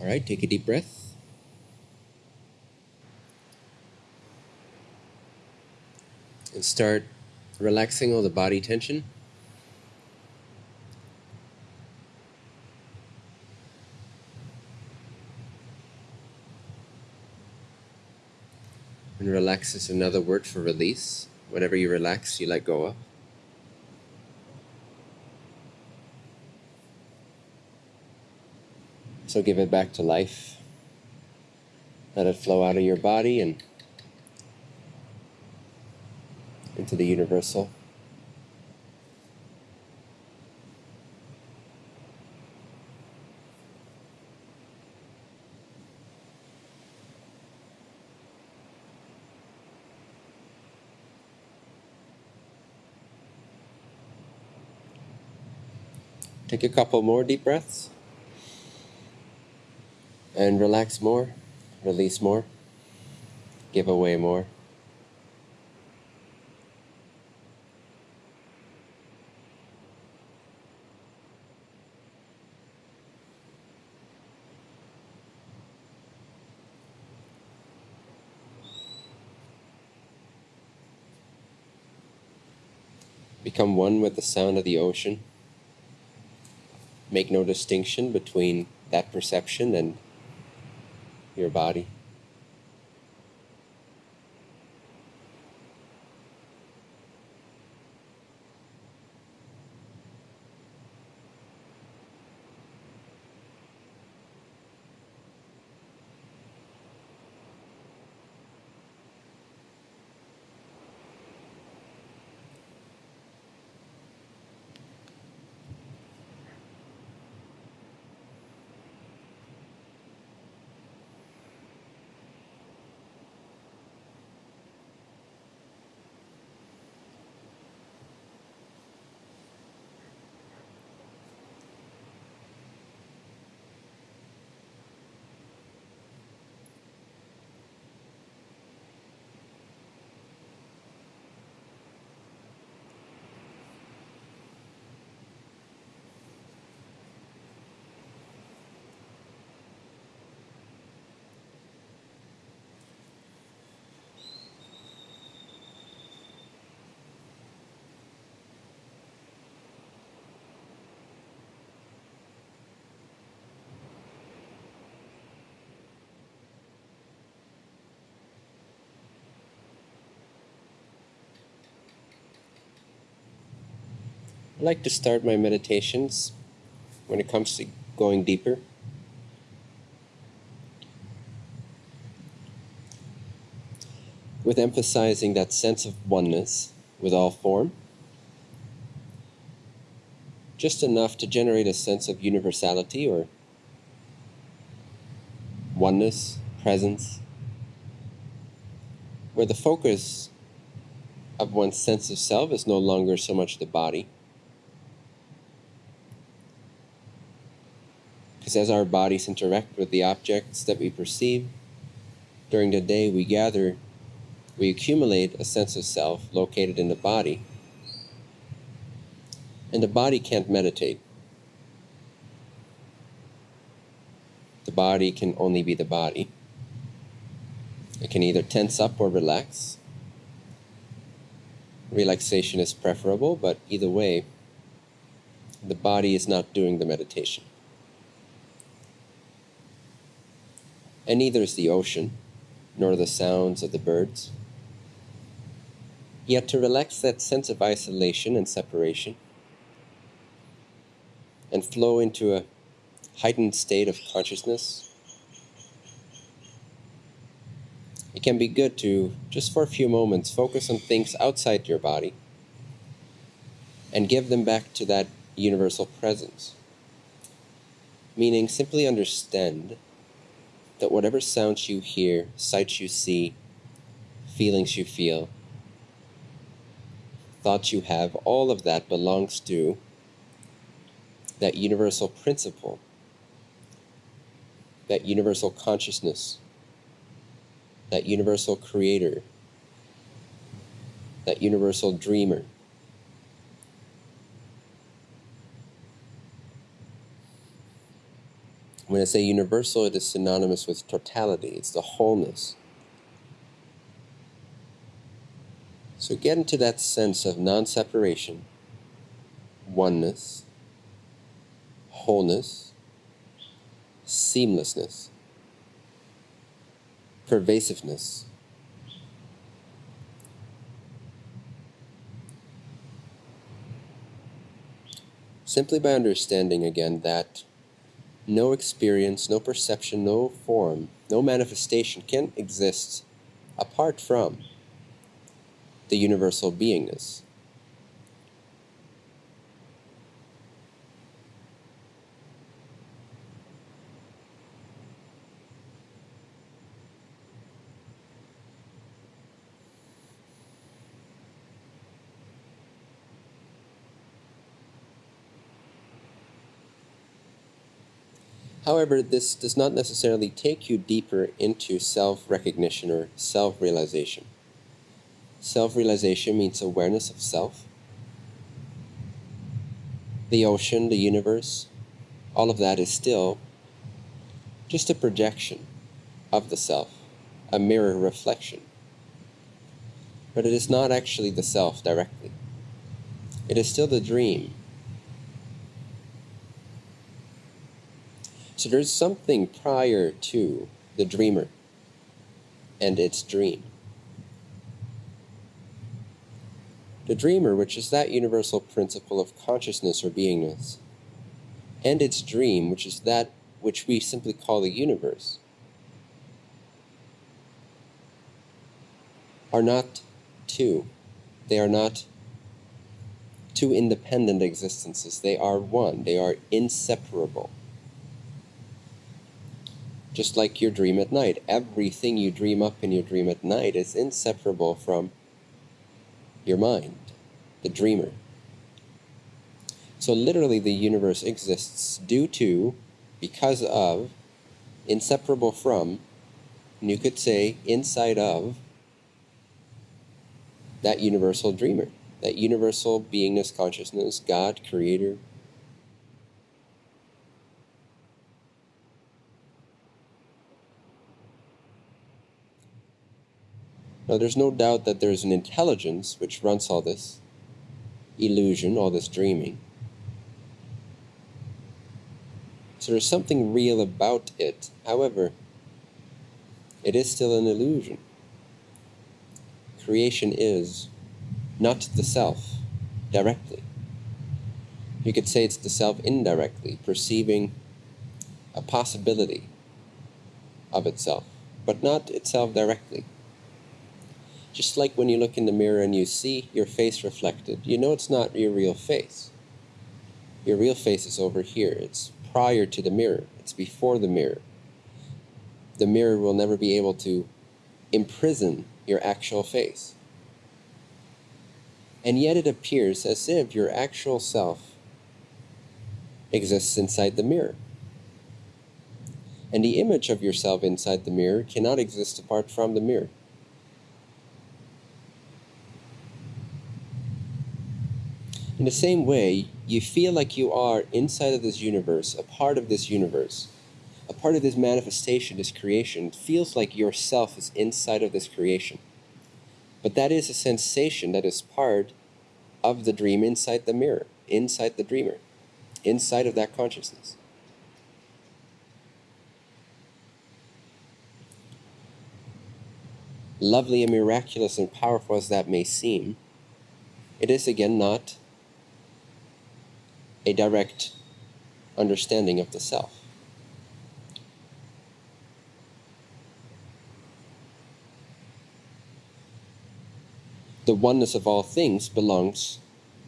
All right, take a deep breath. And start relaxing all the body tension. And relax is another word for release. Whenever you relax, you let go of. So give it back to life. Let it flow out of your body and into the universal. Take a couple more deep breaths and relax more, release more, give away more. Become one with the sound of the ocean. Make no distinction between that perception and your body. I like to start my meditations when it comes to going deeper. With emphasizing that sense of oneness with all form, just enough to generate a sense of universality or oneness, presence, where the focus of one's sense of self is no longer so much the body Because as our bodies interact with the objects that we perceive, during the day we gather, we accumulate a sense of self located in the body. And the body can't meditate. The body can only be the body. It can either tense up or relax. Relaxation is preferable, but either way, the body is not doing the meditation. And neither is the ocean, nor the sounds of the birds. Yet to relax that sense of isolation and separation, and flow into a heightened state of consciousness, it can be good to, just for a few moments, focus on things outside your body and give them back to that universal presence. Meaning, simply understand that whatever sounds you hear, sights you see, feelings you feel, thoughts you have, all of that belongs to that universal principle, that universal consciousness, that universal creator, that universal dreamer. When I say universal, it is synonymous with totality, it's the wholeness. So get into that sense of non separation, oneness, wholeness, seamlessness, pervasiveness. Simply by understanding again that no experience, no perception, no form, no manifestation can exist apart from the universal beingness. However, this does not necessarily take you deeper into self recognition or self realization. Self realization means awareness of self. The ocean, the universe, all of that is still just a projection of the self, a mirror reflection. But it is not actually the self directly. It is still the dream. So there's something prior to the dreamer and its dream. The dreamer, which is that universal principle of consciousness or beingness, and its dream, which is that which we simply call the universe, are not two. They are not two independent existences. They are one. They are inseparable. Just like your dream at night, everything you dream up in your dream at night is inseparable from your mind, the dreamer. So, literally, the universe exists due to, because of, inseparable from, and you could say inside of, that universal dreamer, that universal beingness, consciousness, God, Creator. Now, there's no doubt that there's an intelligence which runs all this illusion, all this dreaming. So there's something real about it. However, it is still an illusion. Creation is not the self directly. You could say it's the self indirectly, perceiving a possibility of itself, but not itself directly. Just like when you look in the mirror and you see your face reflected, you know it's not your real face. Your real face is over here. It's prior to the mirror, it's before the mirror. The mirror will never be able to imprison your actual face. And yet it appears as if your actual self exists inside the mirror. And the image of yourself inside the mirror cannot exist apart from the mirror. In the same way, you feel like you are inside of this universe, a part of this universe, a part of this manifestation, this creation. It feels like yourself is inside of this creation. But that is a sensation that is part of the dream inside the mirror, inside the dreamer, inside of that consciousness. Lovely and miraculous and powerful as that may seem, it is again not a direct understanding of the self. The oneness of all things belongs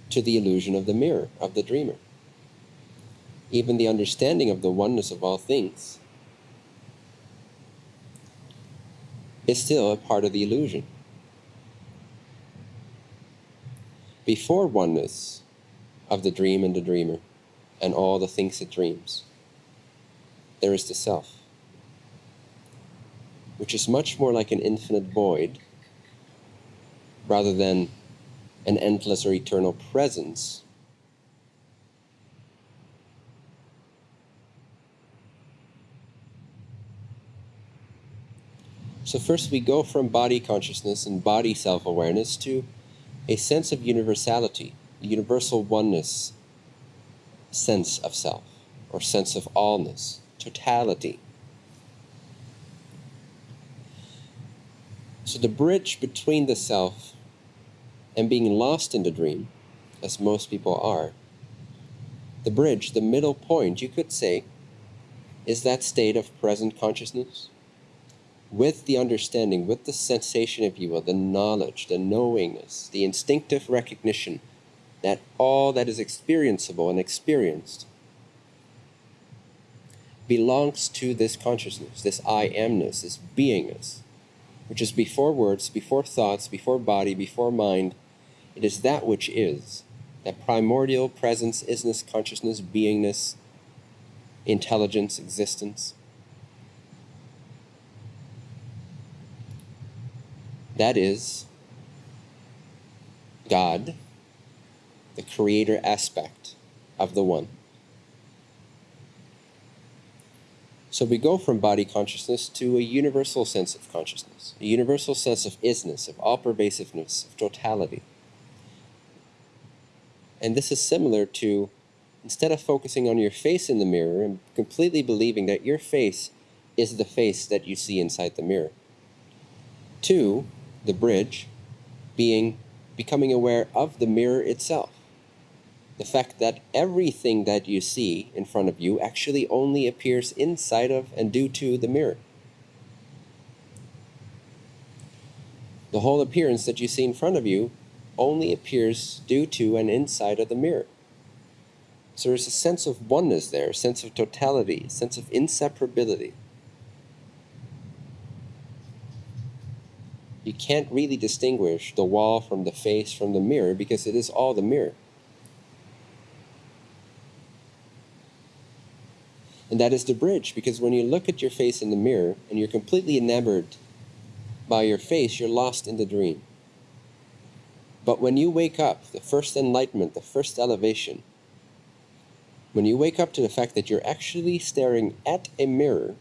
to the illusion of the mirror, of the dreamer. Even the understanding of the oneness of all things is still a part of the illusion. Before oneness, of the dream and the dreamer, and all the things it dreams. There is the self, which is much more like an infinite void rather than an endless or eternal presence. So first we go from body consciousness and body self-awareness to a sense of universality, universal oneness sense of self, or sense of allness, totality. So, the bridge between the self and being lost in the dream, as most people are, the bridge, the middle point, you could say, is that state of present consciousness with the understanding, with the sensation, if you will, the knowledge, the knowingness, the instinctive recognition that all that is experienceable and experienced belongs to this consciousness, this I amness, this beingness, which is before words, before thoughts, before body, before mind. It is that which is, that primordial presence, isness, consciousness, beingness, intelligence, existence. That is God, the creator aspect of the One. So we go from body consciousness to a universal sense of consciousness, a universal sense of isness, of all pervasiveness, of totality. And this is similar to instead of focusing on your face in the mirror and completely believing that your face is the face that you see inside the mirror. Two, the bridge being becoming aware of the mirror itself. The fact that everything that you see in front of you actually only appears inside of and due to the mirror. The whole appearance that you see in front of you only appears due to and inside of the mirror. So there's a sense of oneness there, a sense of totality, a sense of inseparability. You can't really distinguish the wall from the face from the mirror because it is all the mirror. And that is the bridge because when you look at your face in the mirror and you're completely enamored by your face, you're lost in the dream. But when you wake up, the first enlightenment, the first elevation, when you wake up to the fact that you're actually staring at a mirror,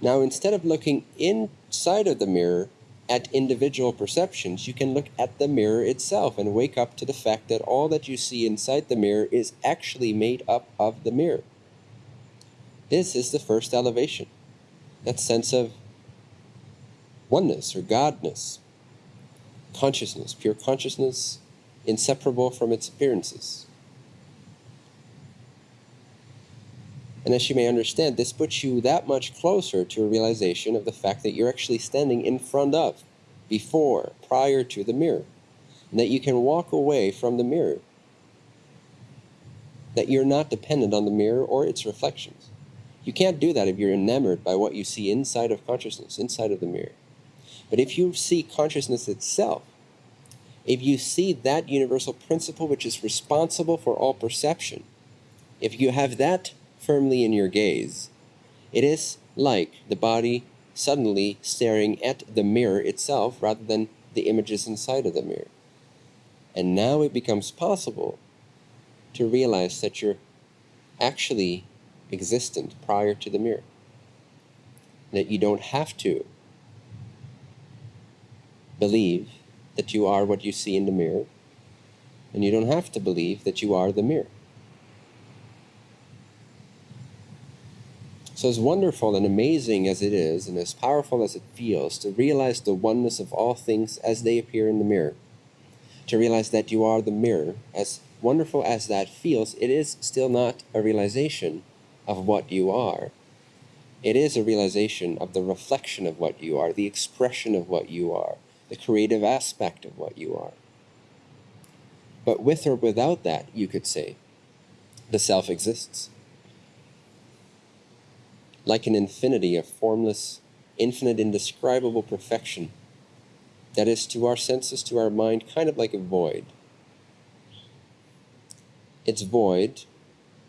now instead of looking inside of the mirror at individual perceptions, you can look at the mirror itself and wake up to the fact that all that you see inside the mirror is actually made up of the mirror. This is the first elevation, that sense of oneness or godness, consciousness, pure consciousness, inseparable from its appearances. And as you may understand, this puts you that much closer to a realization of the fact that you're actually standing in front of, before, prior to the mirror. And that you can walk away from the mirror. That you're not dependent on the mirror or its reflections. You can't do that if you're enamored by what you see inside of consciousness, inside of the mirror. But if you see consciousness itself, if you see that universal principle which is responsible for all perception, if you have that firmly in your gaze, it is like the body suddenly staring at the mirror itself rather than the images inside of the mirror. And now it becomes possible to realize that you're actually existent prior to the mirror. That you don't have to believe that you are what you see in the mirror, and you don't have to believe that you are the mirror. So, as wonderful and amazing as it is, and as powerful as it feels, to realize the oneness of all things as they appear in the mirror, to realize that you are the mirror, as wonderful as that feels, it is still not a realization of what you are. It is a realization of the reflection of what you are, the expression of what you are, the creative aspect of what you are. But with or without that, you could say, the self exists like an infinity of formless, infinite, indescribable perfection that is to our senses, to our mind, kind of like a void. It's void.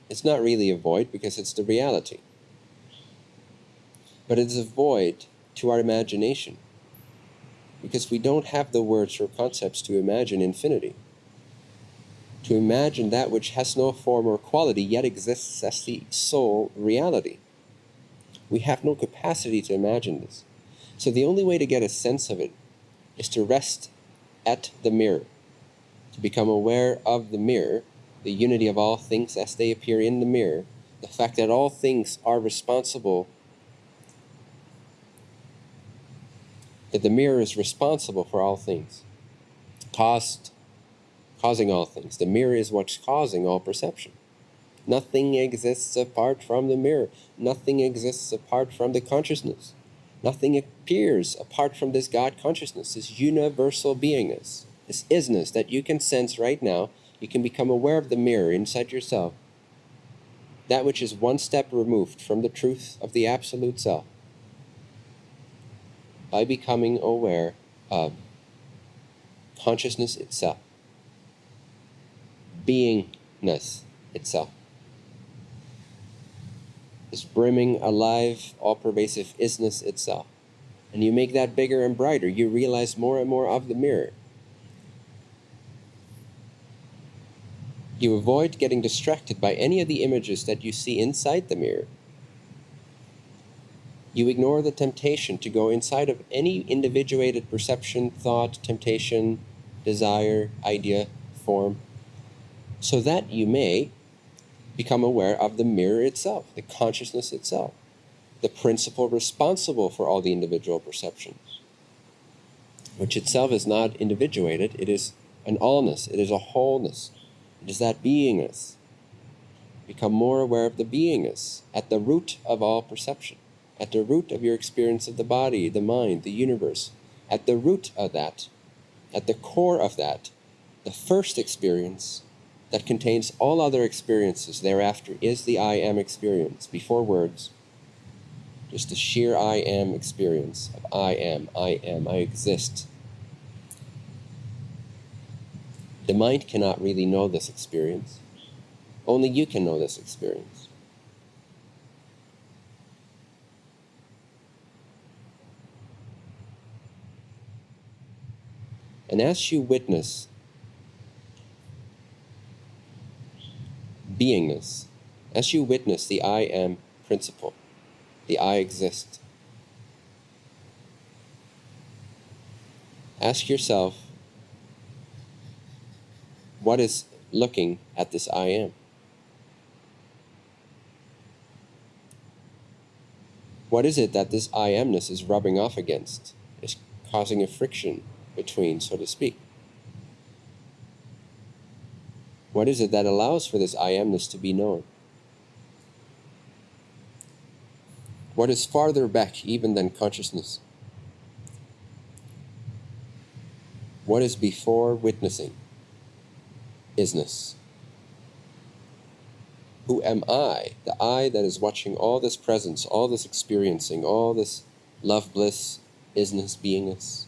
It's not really a void because it's the reality. But it's a void to our imagination because we don't have the words or concepts to imagine infinity. To imagine that which has no form or quality yet exists as the sole reality. We have no capacity to imagine this. So the only way to get a sense of it is to rest at the mirror, to become aware of the mirror, the unity of all things as they appear in the mirror, the fact that all things are responsible, that the mirror is responsible for all things, caused, causing all things. The mirror is what's causing all perception. Nothing exists apart from the mirror. Nothing exists apart from the consciousness. Nothing appears apart from this God consciousness, this universal beingness, this isness that you can sense right now. You can become aware of the mirror inside yourself, that which is one step removed from the truth of the Absolute Self, by becoming aware of consciousness itself, beingness itself this brimming, alive, all pervasive isness itself. And you make that bigger and brighter, you realize more and more of the mirror. You avoid getting distracted by any of the images that you see inside the mirror. You ignore the temptation to go inside of any individuated perception, thought, temptation, desire, idea, form, so that you may become aware of the mirror itself, the consciousness itself, the principle responsible for all the individual perceptions, which itself is not individuated, it is an allness, it is a wholeness, is that beingness. Become more aware of the beingness at the root of all perception, at the root of your experience of the body, the mind, the universe, at the root of that, at the core of that, the first experience that contains all other experiences thereafter is the I am experience, before words. Just the sheer I am experience of I am, I am, I exist. The mind cannot really know this experience. Only you can know this experience. And as you witness beingness, as you witness the I am principle, the I exist, ask yourself what is looking at this I am? What is it that this I amness is rubbing off against, is causing a friction between, so to speak? What is it that allows for this I amness to be known? What is farther back even than consciousness? What is before witnessing? Isness. Who am I? The I that is watching all this presence, all this experiencing, all this love, bliss, isness, beingness.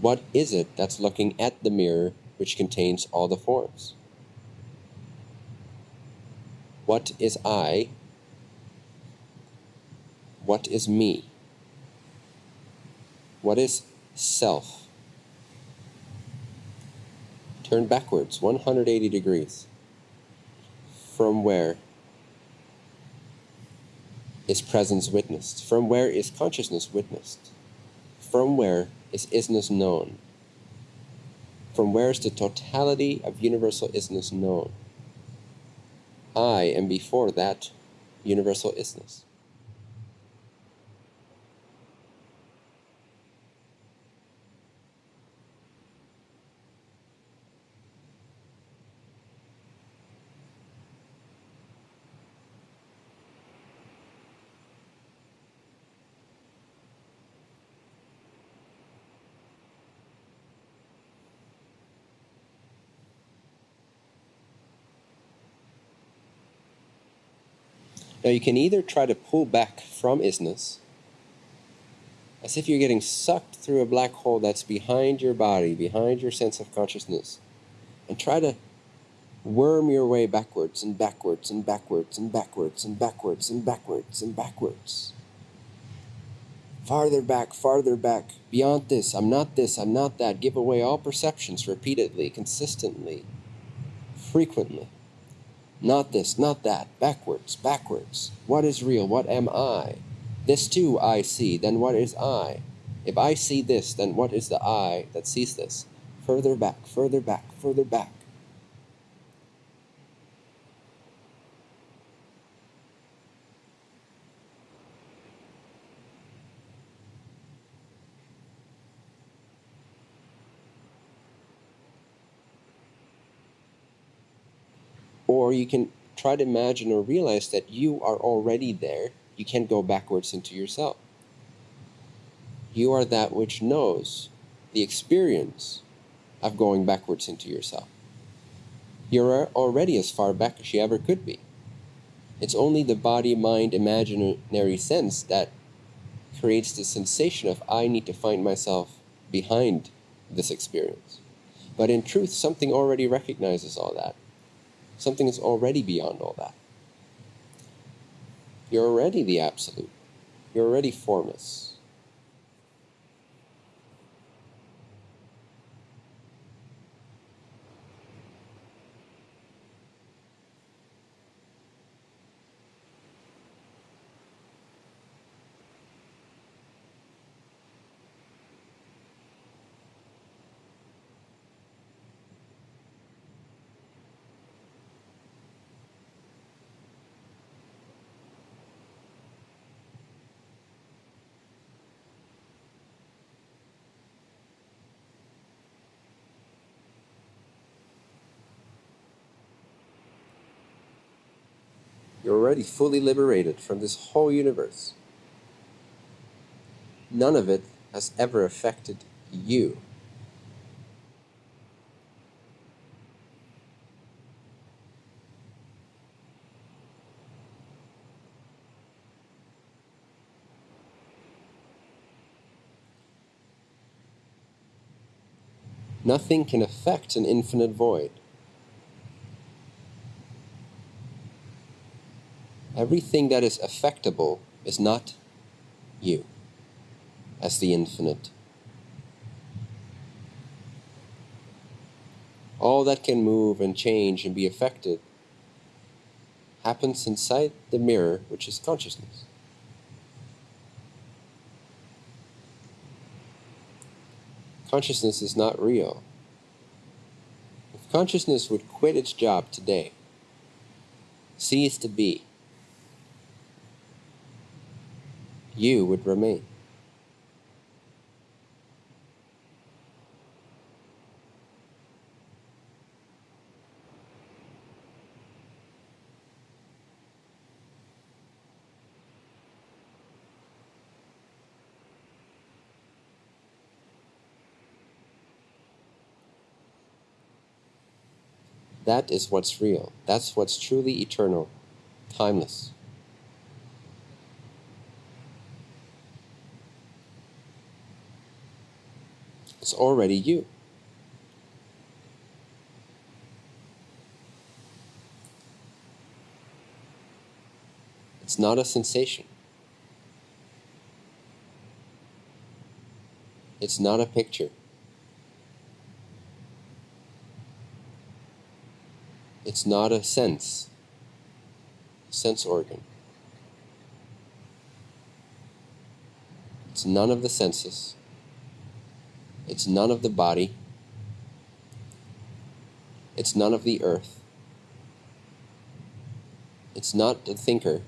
What is it that's looking at the mirror which contains all the forms. What is I? What is me? What is self? Turn backwards 180 degrees. From where is presence witnessed? From where is consciousness witnessed? From where is isness known? from where is the totality of universal isness known? I am before that universal isness. Now you can either try to pull back from isness, as if you're getting sucked through a black hole that's behind your body, behind your sense of consciousness, and try to worm your way backwards and backwards and backwards and backwards and backwards and backwards and backwards. Farther back, farther back, beyond this, I'm not this, I'm not that. Give away all perceptions repeatedly, consistently, frequently. Not this, not that, backwards, backwards. What is real? What am I? This too I see, then what is I? If I see this, then what is the I that sees this? Further back, further back, further back. Or you can try to imagine or realize that you are already there. You can't go backwards into yourself. You are that which knows the experience of going backwards into yourself. You're already as far back as you ever could be. It's only the body mind imaginary sense that creates the sensation of I need to find myself behind this experience. But in truth, something already recognizes all that. Something is already beyond all that. You're already the absolute. You're already formless. You're already fully liberated from this whole universe. None of it has ever affected you. Nothing can affect an infinite void. Everything that is affectable is not you as the infinite. All that can move and change and be affected happens inside the mirror, which is consciousness. Consciousness is not real. If consciousness would quit its job today, cease to be, you would remain. That is what's real. That's what's truly eternal, timeless. It's already you. It's not a sensation. It's not a picture. It's not a sense, sense organ. It's none of the senses. It's none of the body. It's none of the earth. It's not the thinker.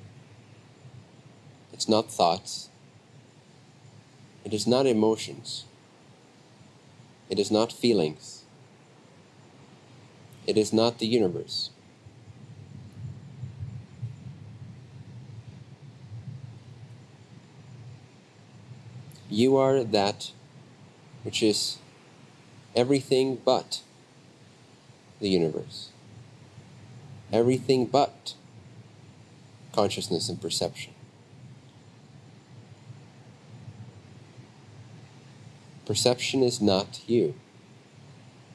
It's not thoughts. It is not emotions. It is not feelings. It is not the universe. You are that which is everything but the universe, everything but consciousness and perception. Perception is not you.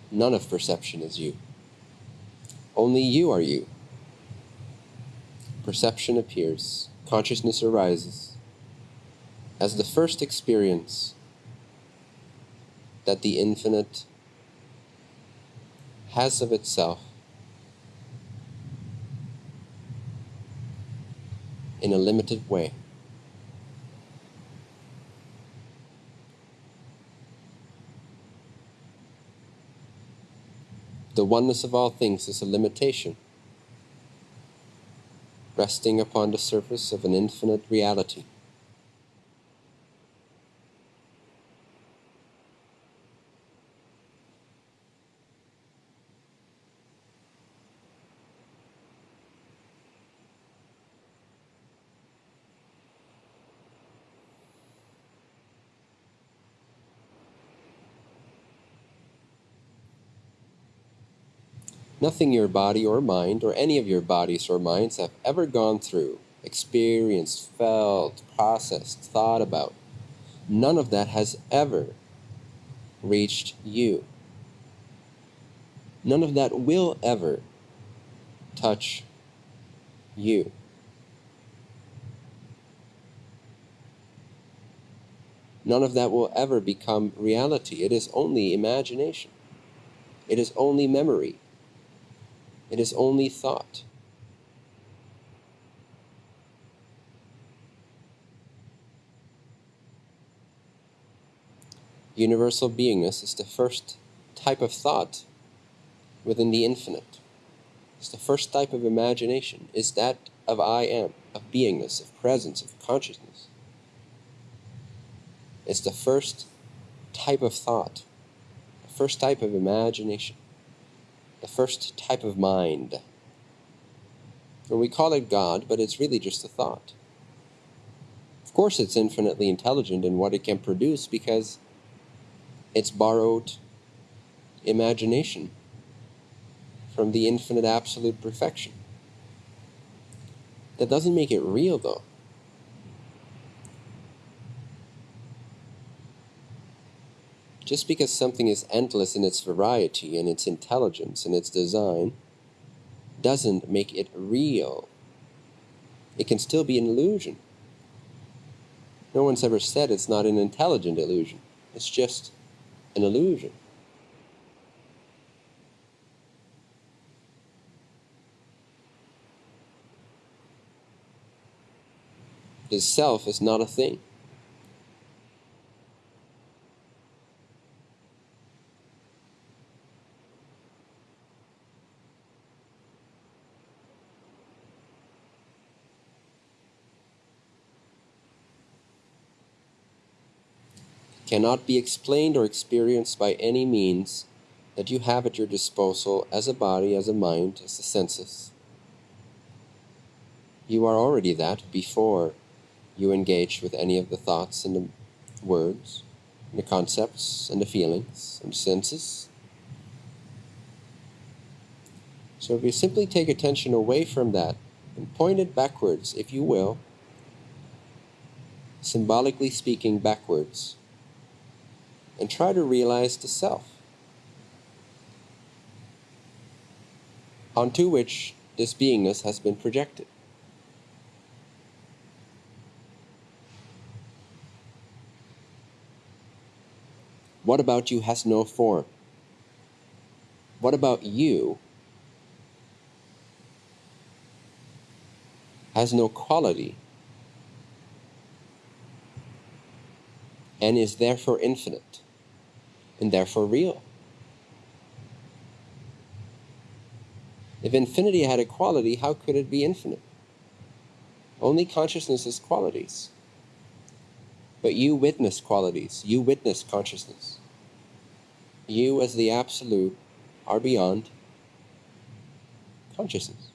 None of perception is you. Only you are you. Perception appears, consciousness arises as the first experience that the infinite has of itself in a limited way. The oneness of all things is a limitation, resting upon the surface of an infinite reality. Nothing your body or mind, or any of your bodies or minds, have ever gone through, experienced, felt, processed, thought about, none of that has ever reached you. None of that will ever touch you. None of that will ever become reality. It is only imagination. It is only memory. It is only thought. Universal beingness is the first type of thought within the infinite. It's the first type of imagination, is that of I am, of beingness, of presence, of consciousness. It's the first type of thought, the first type of imagination the first type of mind. And we call it God, but it's really just a thought. Of course, it's infinitely intelligent in what it can produce because it's borrowed imagination from the infinite absolute perfection. That doesn't make it real, though. Just because something is endless in its variety and its intelligence and its design doesn't make it real. It can still be an illusion. No one's ever said it's not an intelligent illusion. It's just an illusion. The self is not a thing. Cannot be explained or experienced by any means that you have at your disposal as a body, as a mind, as the senses. You are already that before you engage with any of the thoughts and the words, and the concepts and the feelings and senses. So if you simply take attention away from that and point it backwards, if you will, symbolically speaking, backwards, and try to realize the self, onto which this beingness has been projected. What about you has no form? What about you has no quality and is therefore infinite? And therefore real. If infinity had a quality, how could it be infinite? Only consciousness has qualities. But you witness qualities, you witness consciousness. You, as the Absolute, are beyond consciousness.